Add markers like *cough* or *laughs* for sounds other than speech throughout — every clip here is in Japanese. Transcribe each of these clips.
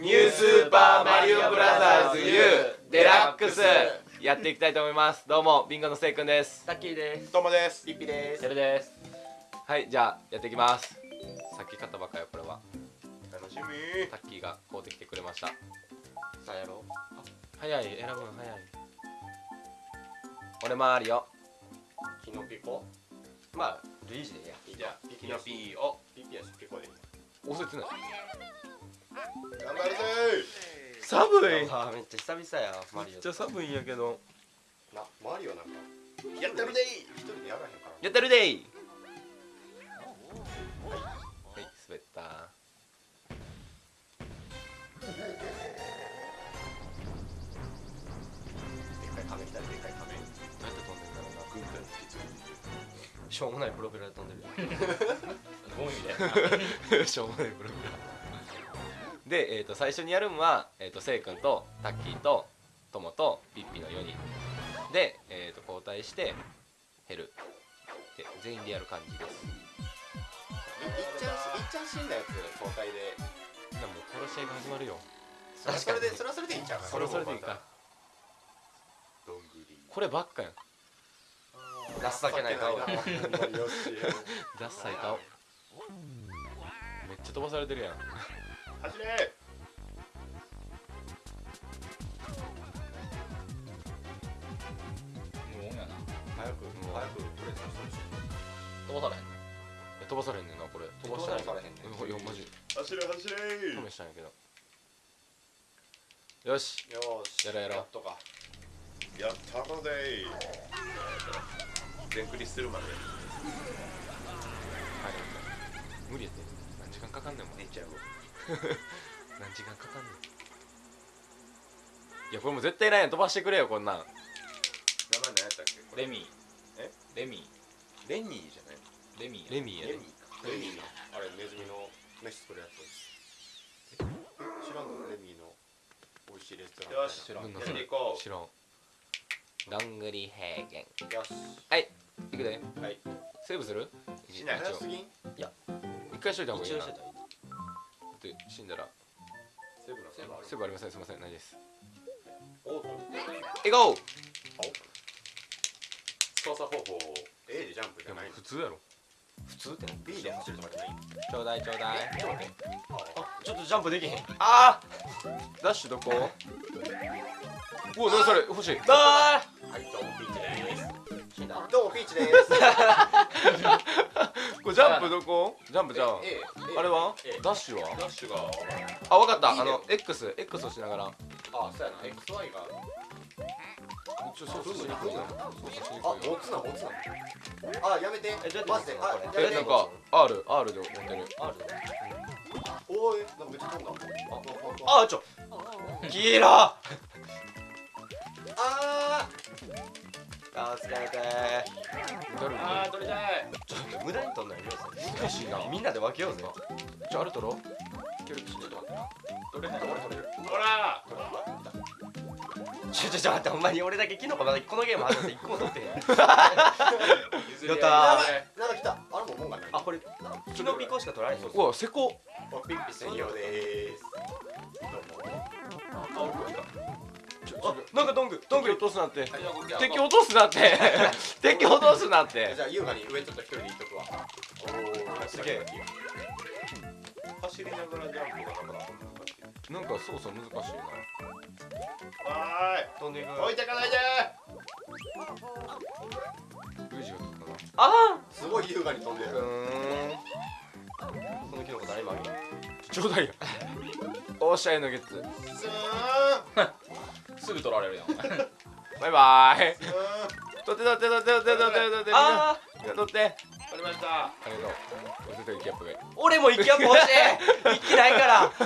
New スーパーマリオブラザーズ U デラックス。やっていきたいと思います。どうもビンゴのせいくんです。タッキーです。どうもです。ピッピです。セルです。はいじゃあやっていきます。さっき買ったばっかよこれは。楽しみ。タッキーが買うてきてくれました。さあやろ早い選ぶの早い。俺マリオキノピコ？まあルイージでいいや。じゃあピキノピーをピピやしピコで押せてない頑張るぜ寒い。めっちゃ久々やマリオ。めっちゃ寒いんやけど。なマリオなんか。やってるぜ一人でやらへんから。やってるでいはい滑った。でっかい亀来たででっかい亀。どうやって飛んでんだろうな。グーグルってしょうもないプロペラで飛んでる。*laughs* ゴミみたいな。*laughs* しょうもないブログで、えー、と最初にやるのは、えー、とせいくんとタッキーとトモとピッピの4人。で、えー、と交代して減るで全員でやる感じです。いいっちゃんいっちゃん死んだやつ交代で。でもう殺し合いが始まるよ。それはそれでそれはそれでいいんちゃうそれはそれでいいかどんぐり。こればっかやん。情けない顔だ。よし。ダッサい顔。めっちゃ飛ばされてるやん走れ無音やな。早く。もう。早くプレゼンしてほしい飛ばされへんえ飛ばされんねんなこれ。飛ばしてな。い飛ばされへんねんうんいやマジ走れ走れ試したんやけど。よし。よーし。やろうやろう。やっとか。やったので全クリするまで。はい。無理やって。何時間かかんねんもん寝ちゃう *laughs* 何時間かかんねん。いやこれもう絶対いらんやん飛ばしてくれよこんなん。名前何やったっけ？これレミー。え？レミレニーじゃないーレミーレミーやでレミーか。レミー。のあれネズミの飯作るやつ。知らんの？レミーの美味しいレストランよし知らん。やなんだそれっていこ知らん。どんぐり平原。うよし。い。くで。はい。セーブする？しない？一応早すぎん？一回しといた方がいいなって死んだら。セーブのセーブありません。すいません。ないです。オートえゴー操作方法 A でジャンプじゃない。普通やろ。普通って B で走るとかじゃない。ちょうだいちょうだい。ちょっと待ってあちょっとジャンプできへん。あー。ダッシュどこ？うわ何それ欲しい。だはいどうもピーチです。死んだ。どうもピーチです *laughs* これジャンプどこ？ジャンプじゃんあれは？ダッシュは？ダッシュが。あわかった。あの X X をしながら。あそうやな。XY がちょ操作しにくいな操作しにあ持つな持つな。あやめて。マジでえなんか R R で持ってる。あるおいなんかめっちゃ飛んだ。あちょ。キラあ助けて誰あー取りたいちょっと無駄に取んないよ難しいなみんなで分けようぜじゃああれ取ろう協力して。取れない俺取れるほらちょちょちょ待って。ほんまに俺だけキノコまだこのゲーム始まって。一個も取って。へんやったーなんか来たあれももんがないあこれキノピコしか取られへんうわせこおピッピ専用でーすどうもちょあなんかドングドング敵落とすなって。敵落とすなって。敵落とすなって。じゃあ優雅に上ちょっと一人で行っとくわ。おおすげえ。走りながらジャンプがなかなか難しいなんか操作難しいな。は飛んでいく。ーい置いてかないで。ルイー。ジが取ったなあすごい優雅に飛んでうるーん。あこのキノコ誰今ちょうだいよ。*laughs* おっしゃいのゲッツ。スーン *laughs* すぐ取られるやん。*laughs* バイバーイ取って取って取って取って取って取って。ああみんな取って。取りました。ありがとう。絶対キャップがいい俺も一気アップ欲しい。*laughs* ないから。タ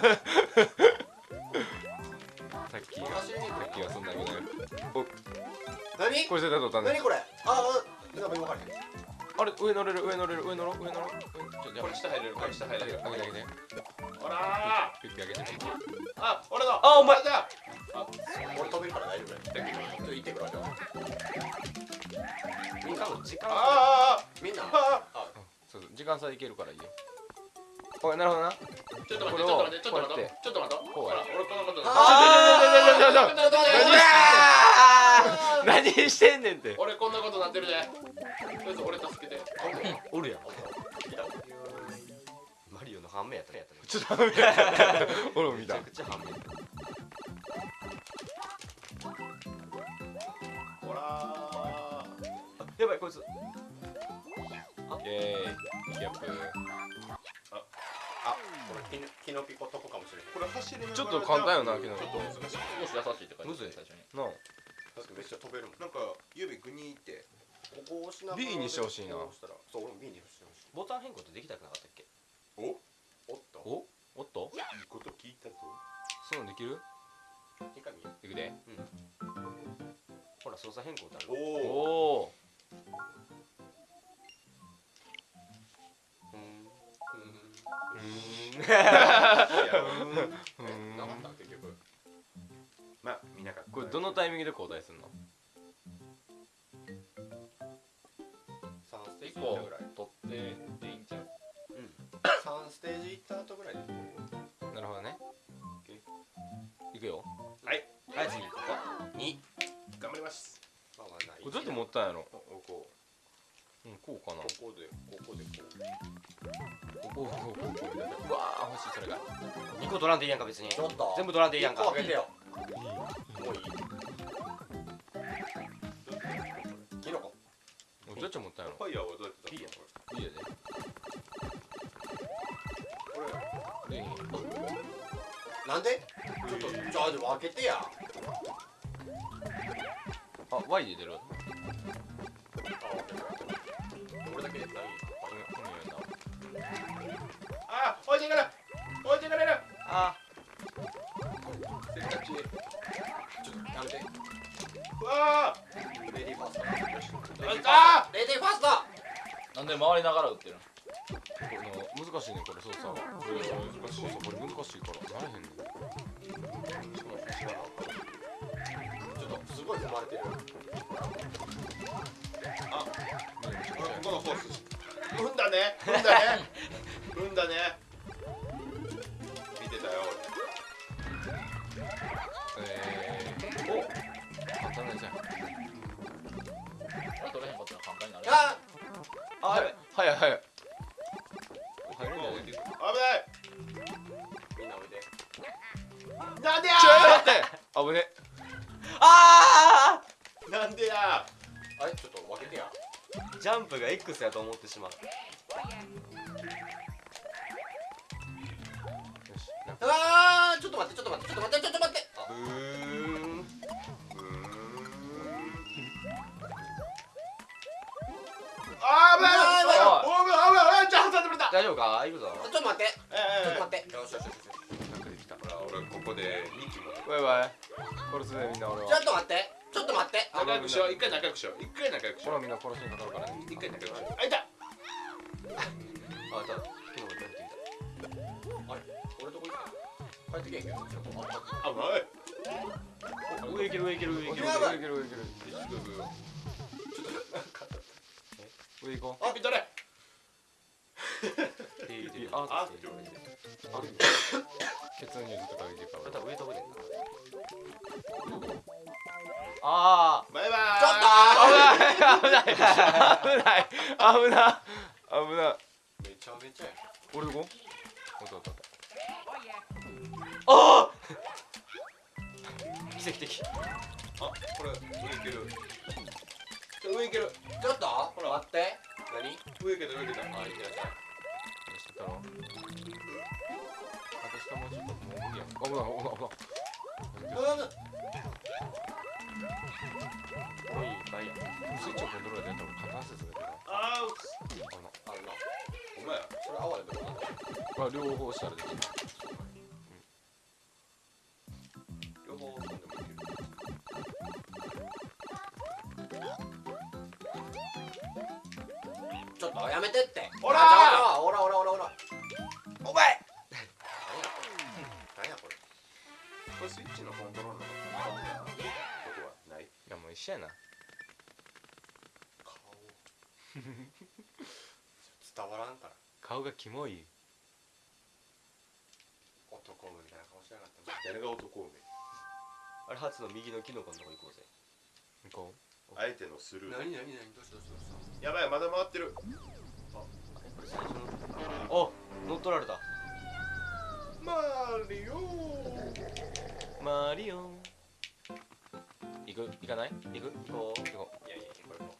ッキーがタッキーがそんなにないお。何？これ絶対取ったね何これ？ああなんか分かれへんあれ上乗れる？上乗れる？上乗ろう？上乗ろう？これ下入れる。これ下入れる。あげてあげて。ほらピッピあげて。あ俺のあお前。だ俺飛べるから大丈夫だよちょっと行って。くるわじゃあみんなの時間あみんなああそうそう時間差でいけるからいいよおいなるほどなちょっと待ってちょっと待ってちょっと待ってちょっと待ってこうやほら俺このことあ何してんねんって俺こんなことなってるでとりあえず俺助けておるやんマリオの反面やったねやったねちょっと待って俺も見ためちゃくちゃ反面こいつ。イエー。イギャップ。あこれキノキノピコとこかもしれない。これ走りながらちょっと簡単よなちょっと難しい。少し優しいって感じむずい。最初に。なあ。だってめっちゃ飛べるもん。なんか指グニーってここ押しながら B にしてほしいな。こう押したら。そう俺も B にしてほしい。ボタン変更ってできたくなかったっけ？お？おっと。お？おっと？いいこと聞いたぞ。そういうのできる？いくで。ほら操作変更ってあるおおうん。*laughs* *laughs* なかった結局まあ見なかったこれどのタイミングで交代するの？3ステージぐらい。取ってでいいんちゃう？3ステージ行った後ぐらいで。なるほどね。いくよ。はい。次ここ2頑張ります。まあまあない。これどうやって持ったんやろここうんこうかな。ここでここでこう。こうこうこうこうこううわー欲しいそれが2個取らんでいいやんか別にちょっと全部取らんでいいやんかあげてよもういいキノコどうやって持ったんやろファイヤーはどうやって出すのいいやでこれでいいなんでちょっとじゃあでも開けてやあ Y で出るわで回りながら打ってる。難しいねこれ操作が難しいそうそうこれ難しいからなれへんねんちょっとすごい踏まれてるあこのコース踏んだね。踏んだね。踏んだね。見てたよ。えー、お簡単なじゃん。これ取れへんかったら簡単になる。ああやばい早い早い。俺入れない置いていく危ない。みんなおいで。なんでやちょ待って。危ね。あなんでやあれ？ちょっと分けてや。ージャンプが X やと思ってしまう。よし。あー！ちょっと待ってちょっと待ってちょっと待ってちょっと待って大丈夫か？行くぞ。ちょっと待って。ええ。ちょっと待って。よしよしよしなんかできた。ほら俺ここで。2機もバイバイ。殺すでみんな俺は。ちょっと待って。ちょっと待って。あ仲良くしよう。一回仲良くしよう。一回仲良くしよほらみんな殺しにかかるから一回仲良くしよう。あいた。あた昨日出てきた。あれ？俺とこ行った帰ってけへんけど。ちょっとあ危ない。上行ける上行ける上行ける。上行ける上行ける。上行こあ見とれい。い。ああってあるケツにずっとかけてるからまた上飛ぶねんなあバイバーイちょっー危ない。危ない。危ない。危な危なめちゃめちゃや俺どこおったおったおったあ奇跡的あこれ上い。ける上い。けるちょっとほら待って何上い。けた上い。けたあい。って無理や危ない危ない危ないうんうんおいいっぱいやスイッチをコントローラーでやったらであー危なお前それ哀れでもなんだこれ両方したらこれスイッチのコントロールのここはない？いやもう一緒やな。顔。*laughs* 伝わらんから。顔がキモい。男梅みたいな顔しなかった。誰が男梅あれ初の右のキノコのとこ行こうぜ。行こあえてのスルー。何何何？どうしたどうしたどうした？やばいまだ回ってる。これ最初のお乗っ取られた。マリオうマリオ。行く？行かない？行く？行こう。行こう。いやいやこれも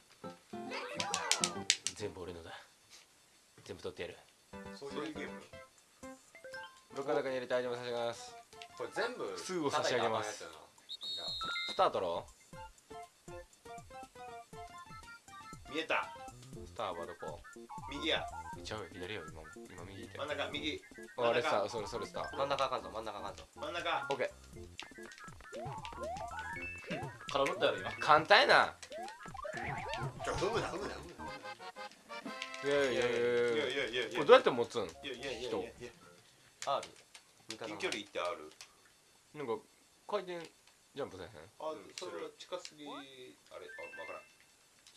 全部俺のだ。全部取ってやる。そういうゲーム。物価高に入れたアイテム差し上げます。これ全部数を差し上げます。スタートろ。見えたスターはどこ？右や。ちゃうよ左よ今も。今右真ん中右。あれさそれそれさ。真ん中あかんぞ真ん中あかんぞ。真ん中。オッケー空振ったやろ今。簡単やな。ちょふむなふむな。踏むないやいや。いやいやいやこれどうやって持つん？いやいやいやいや。いや R 近距離行って R なんか回転ジャンプせへん？あそれは近すぎあれ？あわからん。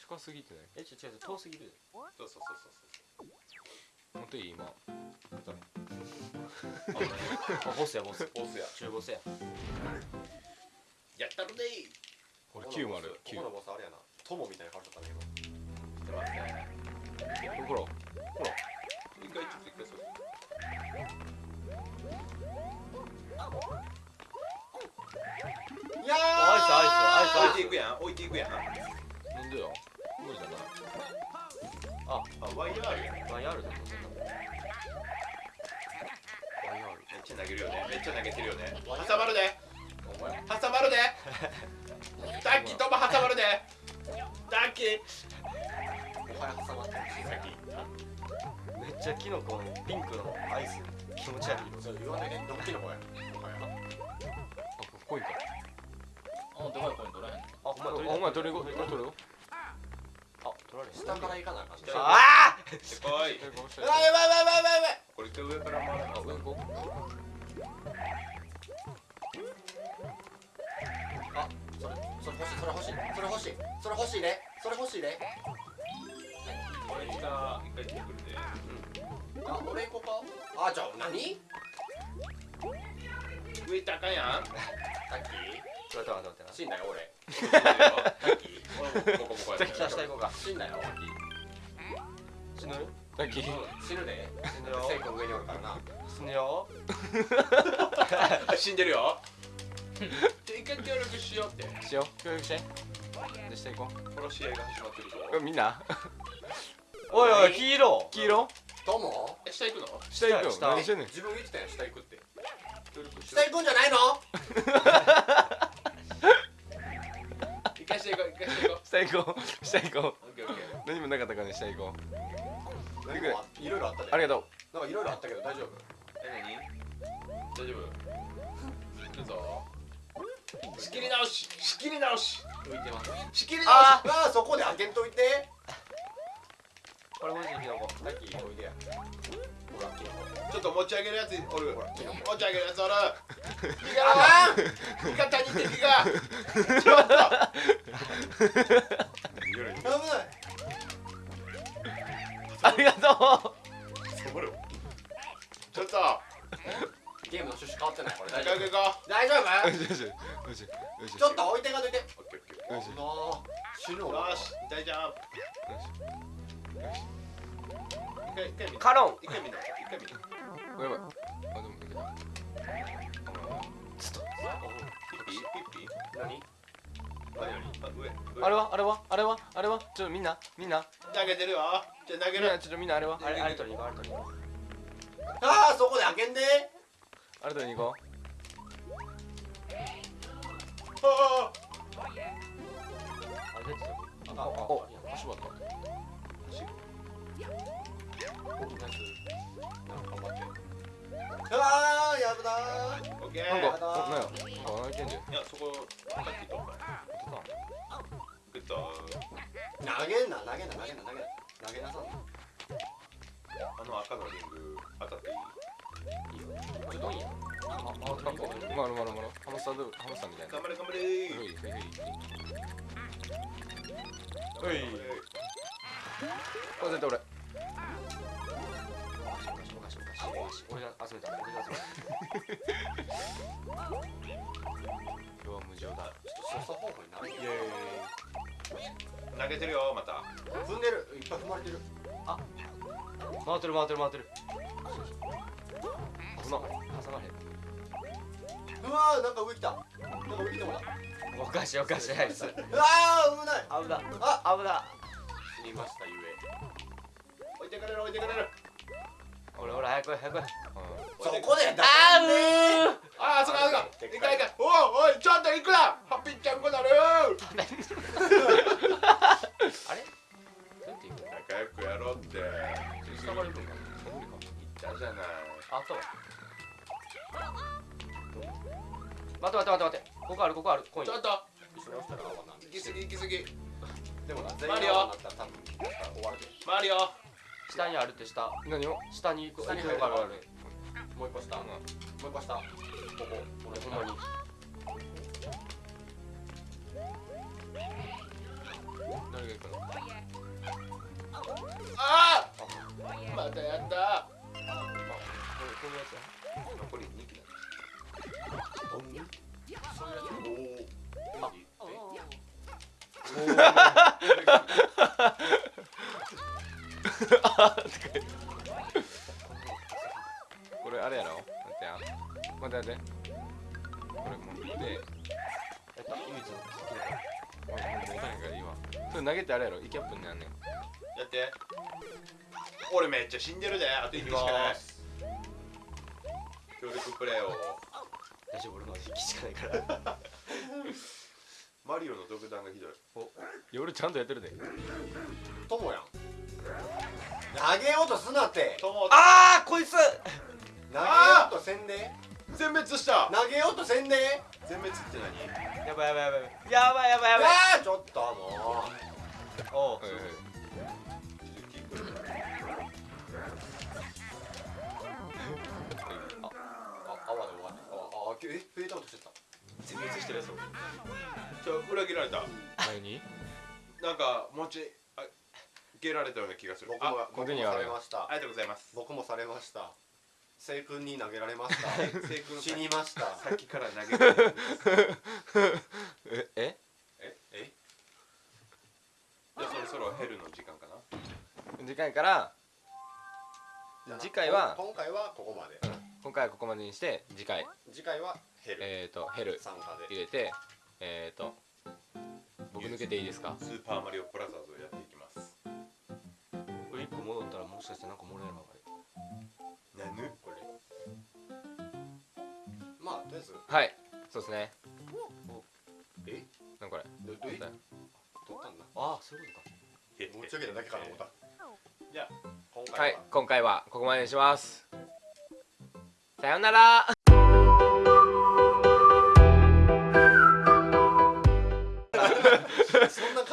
近すぎてない？えちょ違う違う遠すぎる。そうそうそうそうそう。持っていい今 *laughs* あボスやボス。*laughs* オスや。中ボスや。やったるで。い俺こ9このボス丸9ここのボスあれやな。友みたいな顔しとったね今。ちょっと待ってほら。一回ちょっと一回そう。いやアイスアイスアイスアイス。置いていくやん。置いていくやん。なんでよあワイヤーやんワイヤールだ。と思ってめっちゃ投げるよね。めっちゃ投げてるよね。挟まるで。お前。挟まるで。*laughs* タッキーとも挟まるで。タッキー。お前挟まってる。めっちゃキノコのピンクのアイス。気持ち悪い。それ言わないで。ドッキリのお前あこいかあでかいコイン取らへんあお前お前取りご取りごあ取られる下から行かなあかん。ねあでこいこうしてうわやばいやばいやばいやばい。これ一回上から回るあ上行こあそれそれ欲しい。それ欲しい。それ欲しいそれ欲しいね。それ欲しいね。これ下一回出てくるであ俺行こう。かあじゃあ何？上行ったらあかんやん。*laughs* タッキー。ちょっと待って待って。死んだよ俺。*laughs* タッキーじゃあ下行こうか。死んだよ死ぬうさっき死ぬで。死ぬよ。セイ君上におるからな。死ぬよ。*laughs* 死んでるよ。じゃあ一回協力しようって。しよう。協力して。で下行こ殺し合いが始まってるぞ。うみんな。おいおい黄色黄色どうもえ下行くの？下行くよ。下何してんねん？自分言ってたよ下行くって。協力しよ下行くんじゃないの？う *laughs* 一回下行こう一回下行こ下行こう。下行こう。オッケーオッケー。う何もなかったからね下行こう。なんかいろいろあったでありがとう。なんかいろいろあったけど大丈夫？え何？大丈夫。行くぞ。仕切り直し仕切り直し。浮いてます。仕切り直し。ああそこで開けんといて。これもしキノコタッキーおいでや。ほらキノコちょっと持ち上げるやつおる。持ち上げるやつおる。*laughs* 火あがかん。火が谷って火が。*laughs* ちょっと夜に危ないありがとサボるちょっと。ゲームの趣旨変わってないこれ。大仲丈良夫？大丈夫うよしよしよしよしちょっと置いてかんといて。うオッケーオッケよし死ぬわ。ーよし大丈夫。一回一回見カロン。一回見ろ一回見ろやばいあでもいけた。ピッピピッピ何何何あれは？あれは？あれは？あれは？ちょっとみんなみんな。投げてるよ。じゃあ投げる。ちょっとみんなあれは？あれあれ取りに行こうあれ取りに行こああそこで開けんで。あれ取りに行こあうあれ出てたよ。あああ足場った。おナイス頑張ってああやぶなー。ーオッケーなんかおなんや？なんか何言ってんじゃん。いやそこさっき取ったグッと投げんな投げんな投げんな投げんな投げなさんなあの赤のリング当たっていいちょっといいやあまるまるまるハムスタードハムスターみたいな頑張れ頑張れふいふいふいはいこれ絶対俺こかしおかしおかし俺が集めた俺が集めた今日は無情だちょっと操作方法になるイエーイ投げてるよまた踏んでるいっぱい踏まれてるあ回ってる回ってる回ってるこの挟まれうわーなんか上来たなんか上来たもんだおかしいおかしいあいつうわー危ない危なあ危な死にましたゆえ置いてかれる置いてかれる俺俺早く早く来いそこであうーああそこあそこいかいかおおいちょっと行くな下。何を？下に行く。下にある。もう一個下。もう一個下。ここ。俺ほんまに。誰が行くの？ああまたやった。これこういうやつや残り2機だ。こあれやろ。イキャップになんねん。やって。俺めっちゃ死んでるで。あと1機しかない。協力プレイを。大丈夫？俺まだ1機しかないから。*laughs* マリオの独断がひどい。いや俺ちゃんとやってるで。ともやん。投げようとすなって。あーこいつ。投げようとせんで。全滅した。投げようとせんで。全滅って何？やばいやばいやばい。やばいやばいやばい。ちょっともおうはいはいうあ泡で終わってああえフェードアウトしてた。全滅してるやつ。ちょ裏切られた何？なんか持ちあ受けられたような気がする。僕もあ僕もここにはあるされました。ありがとうございます。僕もされました。聖君に投げられました。*laughs* せい君死にました。さっきから投げられてえ *laughs* ええじゃあそろヘルの時間かな？次回から次回は今回はここまで。今回はここまでにして次回。次回はヘルえっ、ー、とヘル参加で。入れてえっ、ー、と僕抜けていいですか？スーパーマリオブラザーズをやっていきます。これ1個戻ったらもしかしてなんかもらえるのかなぬこれ。まあとりあえず。はい。そうですね。え？なんこれ？どどい取った取ったんだ。ああそういうことか。へ持ち上げただけかな思ったじゃあ今回は、い今回はここまでにしますさようなら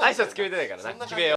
挨拶決めてないからなな決めよう